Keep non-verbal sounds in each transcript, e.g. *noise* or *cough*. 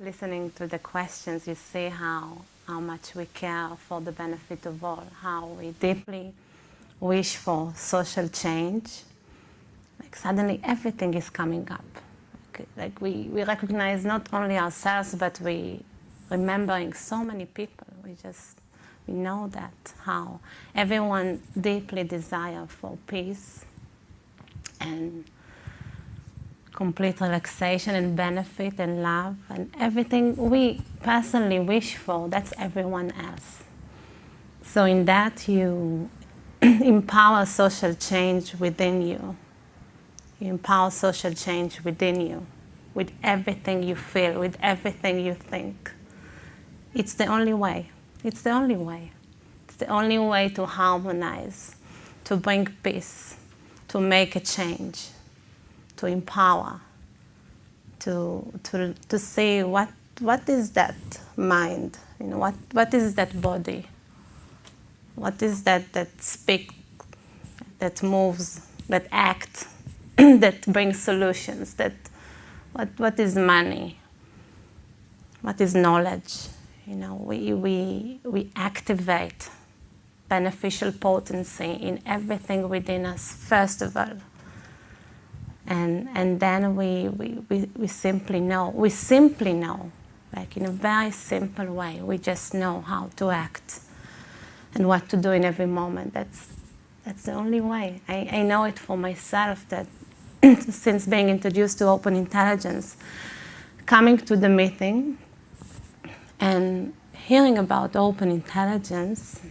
listening to the questions, you see how, how much we care for the benefit of all, how we deeply wish for social change. Like suddenly everything is coming up. Like, we, we recognize not only ourselves, but we remembering so many people. We just we know that how everyone deeply desire for peace and complete relaxation and benefit and love and everything we personally wish for, that's everyone else. So in that you *clears throat* empower social change within you. You empower social change within you, with everything you feel, with everything you think. It's the only way. It's the only way. It's the only way to harmonize, to bring peace, to make a change, to empower, to, to, to see what, what is that mind, you know, what, what is that body, what is that that speaks, that moves, that acts, *clears throat* that brings solutions, that what, what is money, what is knowledge, you know, we, we, we activate beneficial potency in everything within us, first of all. And, and then we, we, we, we simply know, we simply know, like in a very simple way, we just know how to act and what to do in every moment. That's, that's the only way. I, I know it for myself that *clears throat* since being introduced to open intelligence, coming to the meeting, and hearing about open intelligence,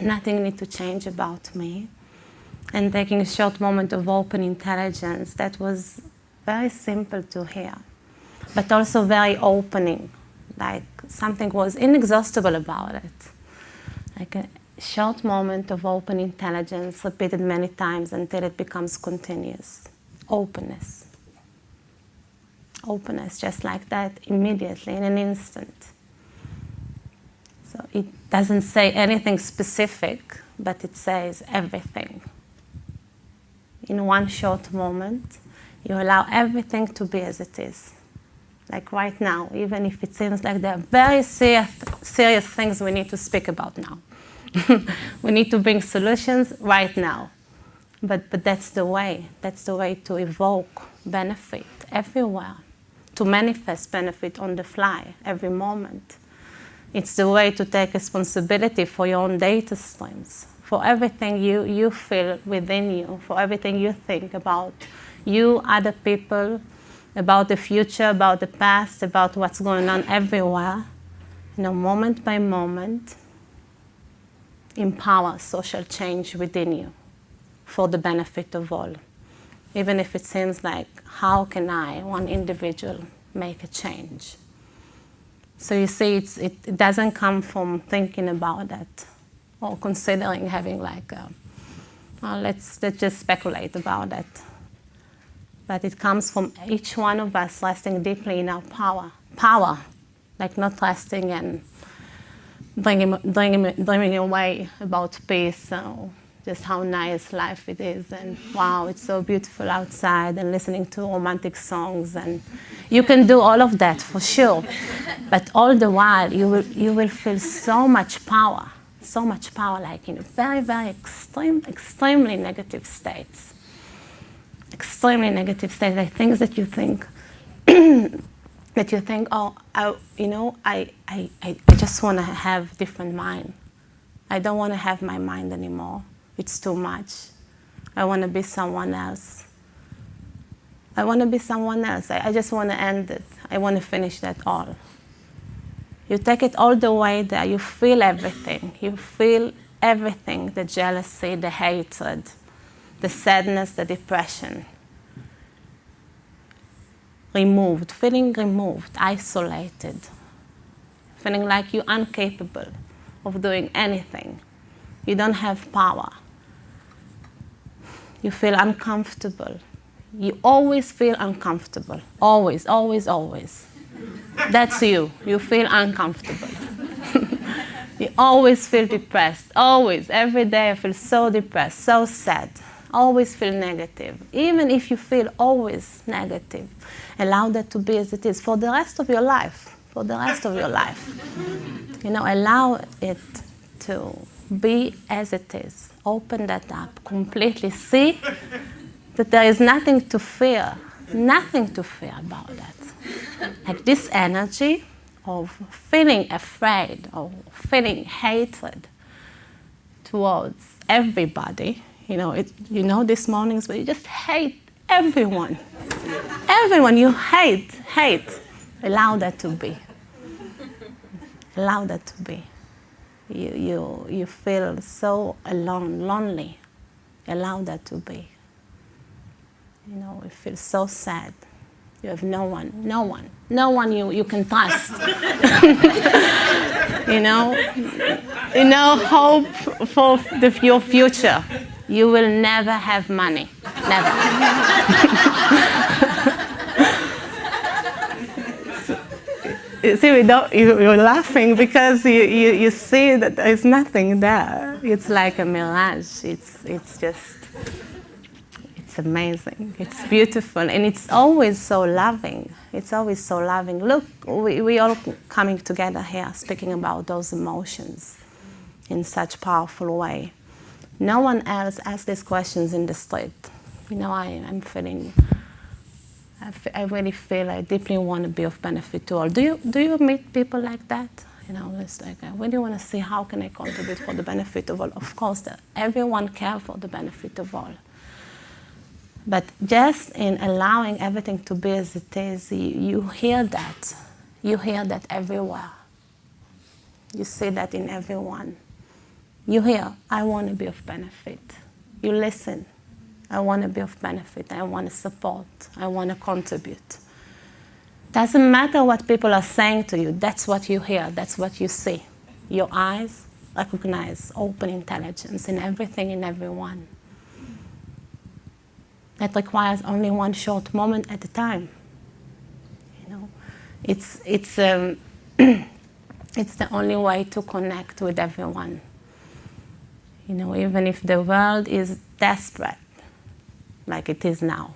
nothing need to change about me. And taking a short moment of open intelligence, that was very simple to hear, but also very opening, like something was inexhaustible about it. Like a short moment of open intelligence repeated many times until it becomes continuous. Openness openness just like that immediately in an instant. So it doesn't say anything specific, but it says everything. In one short moment, you allow everything to be as it is. Like right now, even if it seems like there are very serious, serious things we need to speak about now. *laughs* we need to bring solutions right now. But, but that's the way. That's the way to evoke benefit everywhere to manifest benefit on the fly every moment. It's the way to take responsibility for your own data streams, for everything you, you feel within you, for everything you think about you, other people, about the future, about the past, about what's going on everywhere. You know, moment by moment, empower social change within you for the benefit of all even if it seems like, how can I, one individual, make a change? So you see, it, it doesn't come from thinking about that or considering having like, a, well, let's, let's just speculate about that. But it comes from each one of us resting deeply in our power. Power, like not resting and dreaming, dreaming, dreaming away about peace. So just how nice life it is and wow, it's so beautiful outside and listening to romantic songs and you can do all of that for sure. But all the while you will, you will feel so much power, so much power like in very, very extreme, extremely negative states. Extremely negative states, like things that you think *clears throat* that you think, oh, I, you know, I, I, I just want to have different mind. I don't want to have my mind anymore. It's too much. I want to be someone else. I want to be someone else. I, I just want to end it. I want to finish that all. You take it all the way there. You feel everything. You feel everything, the jealousy, the hatred, the sadness, the depression. Removed, feeling removed, isolated, feeling like you're incapable of doing anything. You don't have power you feel uncomfortable. You always feel uncomfortable. Always, always, always. That's you. You feel uncomfortable. *laughs* you always feel depressed. Always. Every day I feel so depressed, so sad. always feel negative. Even if you feel always negative, allow that to be as it is for the rest of your life. For the rest of your life. You know, allow it to be as it is. Open that up completely. See that there is nothing to fear, nothing to fear about that. *laughs* Like this energy of feeling afraid or feeling hatred towards everybody. You know, it, you know these mornings where you just hate everyone. everyone you hate, hate. Allow that to be. Allow that to be. You, you, you feel so alone, lonely. Allow that to be. You know, you feel so sad. You have no one, no one, no one you, you can trust. *laughs* you know, you know, hope for the, your future. You will never have money, never. you *laughs* see, we don't, you, you're laughing because you, you, you see that there's nothing there. It's like a mirage. It's, it's just it's amazing. It's beautiful, and it's always so loving. It's always so loving. Look, we, we all coming together here, speaking about those emotions in such powerful way. No one else asks these questions in the street. You know, I, I'm feeling, I, really feel I deeply want to be of benefit to all. Do you, do you meet people like that? You know, it's like, I really want to see how can I contribute for the benefit of all. Of course, everyone cares for the benefit of all. But just in allowing everything to be as it is, you, you hear that. You hear that everywhere. You see that in everyone. You hear, I want to be of benefit. You listen, I want to be of benefit. I want to support. I want to contribute. Doesn't matter what people are saying to you. That's what you hear. That's what you see. Your eyes recognize open intelligence in everything in everyone that requires only one short moment at a time. You know, it's, it's, um, *clears throat* it's the only way to connect with everyone. You know, even if the world is desperate, like it is now.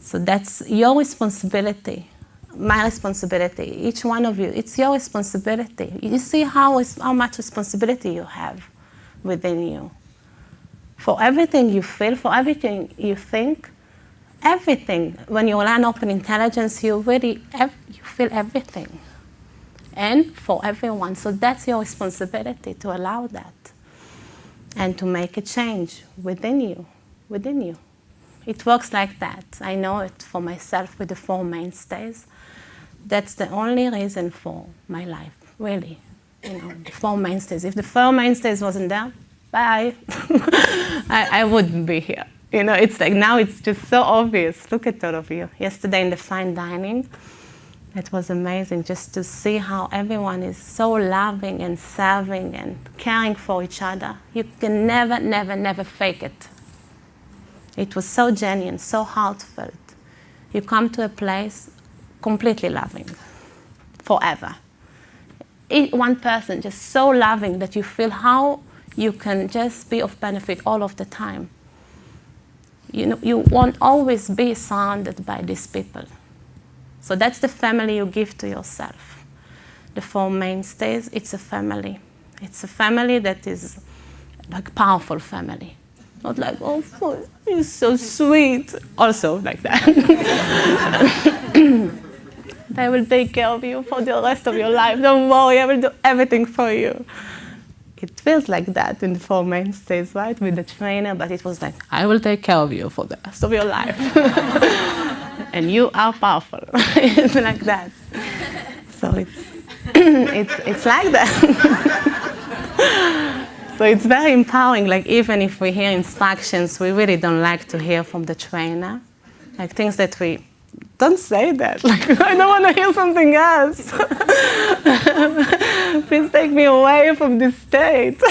So that's your responsibility, my responsibility, each one of you, it's your responsibility. You see how, how much responsibility you have within you for everything you feel, for everything you think, everything. When you learn open intelligence, you really you feel everything, and for everyone. So that's your responsibility to allow that, and to make a change within you, within you. It works like that. I know it for myself with the four mainstays. That's the only reason for my life, really. You know, the four mainstays. If the four mainstays wasn't there, bye. *laughs* I, I wouldn't be here. You know, it's like now it's just so obvious. Look at all of you. Yesterday in the fine dining, it was amazing just to see how everyone is so loving and serving and caring for each other. You can never, never, never fake it. It was so genuine, so heartfelt. You come to a place completely loving, forever. One person just so loving that you feel how you can just be of benefit all of the time. You, know, you won't always be surrounded by these people. So that's the family you give to yourself. The four mainstays, it's a family. It's a family that is like powerful family. Not like, oh, he's so sweet. Also like that. *laughs* I will take care of you for the rest of your life. Don't worry, I will do everything for you it feels like that in the four mainstays, right, with mm. the trainer, but it was like, I will take care of you for the rest of your life. *laughs* and you are powerful. *laughs* it's like that. So it's, *clears throat* it's, it's like that. *laughs* so it's very empowering, like even if we hear instructions, we really don't like to hear from the trainer. Like things that we don't say that. *laughs* Like, I don't want to hear something else. *laughs* Please take me away from this state. *laughs*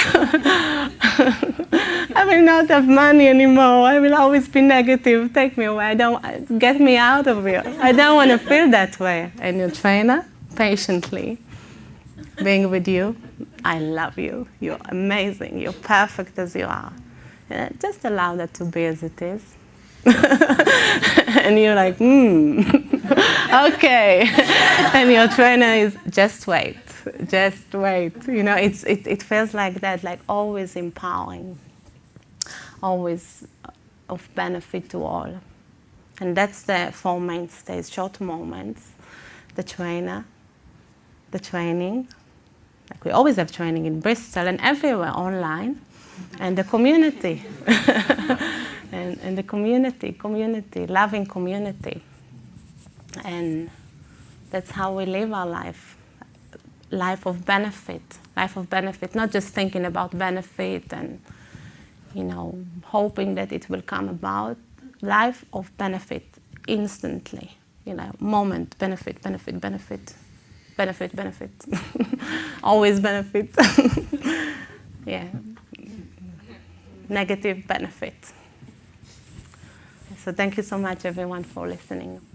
I will not have money anymore. I will always be negative. Take me away. I don't, get me out of here. I don't want to feel that way. And your trainer, patiently, being with you, I love you. You're amazing. You're perfect as you are. Just allow that to be as it is. *laughs* and you're like, hmm, *laughs* okay. *laughs* and your trainer is, just wait, just wait. You know, it's, it, it feels like that, like always empowering, always of benefit to all. And that's the four mainstays, short moments, the trainer, the training, like we always have training in Bristol and everywhere online, and the community. And, and the community, community, loving community. And that's how we live our life. Life of benefit, life of benefit, not just thinking about benefit and, you know, hoping that it will come about. Life of benefit instantly, you know, moment, benefit, benefit, benefit, benefit, benefit, *laughs* always benefit. *laughs* yeah, negative benefit. So thank you so much everyone for listening.